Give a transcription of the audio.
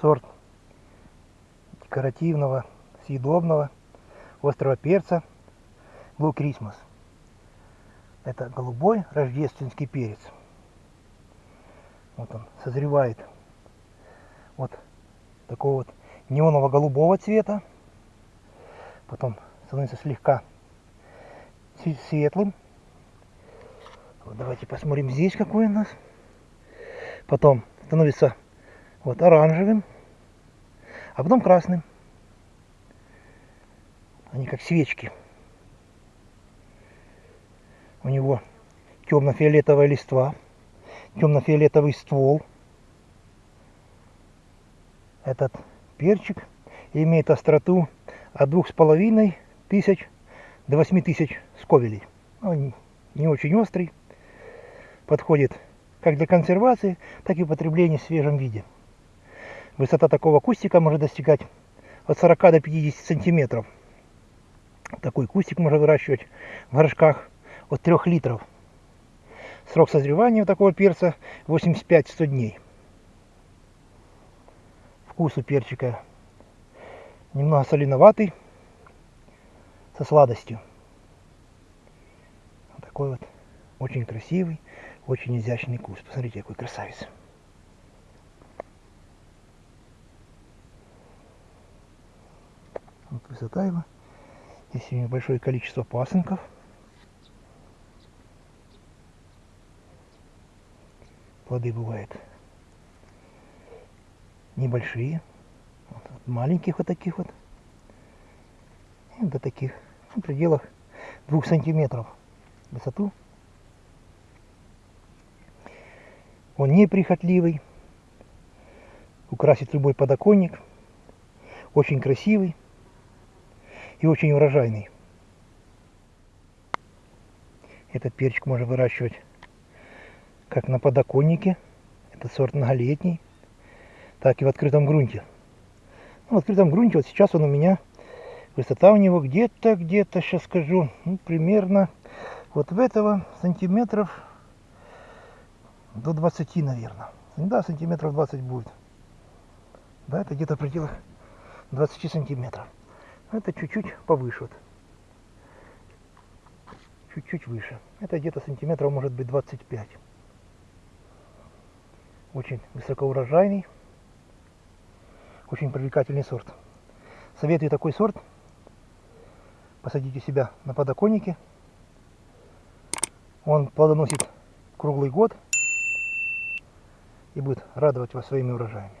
сорт декоративного, съедобного острого перца Blue Christmas. Это голубой рождественский перец. Вот он созревает вот такого вот неоново голубого цвета. Потом становится слегка светлым. Вот давайте посмотрим здесь какой у нас. Потом становится вот оранжевым, а потом красным. Они как свечки. У него темно-фиолетовая листва, темно-фиолетовый ствол. Этот перчик имеет остроту от двух с половиной тысяч до восьми тысяч сковелей. Он не очень острый, подходит как для консервации, так и употребления в свежем виде. Высота такого кустика может достигать от 40 до 50 сантиметров. Такой кустик можно выращивать в горшках от 3 литров. Срок созревания такого перца 85-100 дней. Вкус у перчика немного соленоватый, со сладостью. Вот такой вот очень красивый, очень изящный куст. Посмотрите, какой красавец. Вот высота его. Здесь небольшое количество пасынков. Плоды бывают небольшие, вот, маленьких вот таких вот, и до таких, в пределах двух сантиметров высоту. Он неприхотливый, украсит любой подоконник, очень красивый и очень урожайный. Этот перчик можно выращивать как на подоконнике, это сорт многолетний, так и в открытом грунте. Ну, в открытом грунте вот сейчас он у меня, высота у него где-то, где-то, сейчас скажу, ну, примерно вот в этого сантиметров до 20, наверное. Да, сантиметров 20 будет. Да, это где-то в пределах 20 сантиметров. Это чуть-чуть повыше. Вот. Чуть-чуть выше. Это где-то сантиметров может быть 25. Очень высокоурожайный. Очень привлекательный сорт. Советую такой сорт. Посадите себя на подоконнике. Он плодоносит круглый год и будет радовать вас своими урожаями.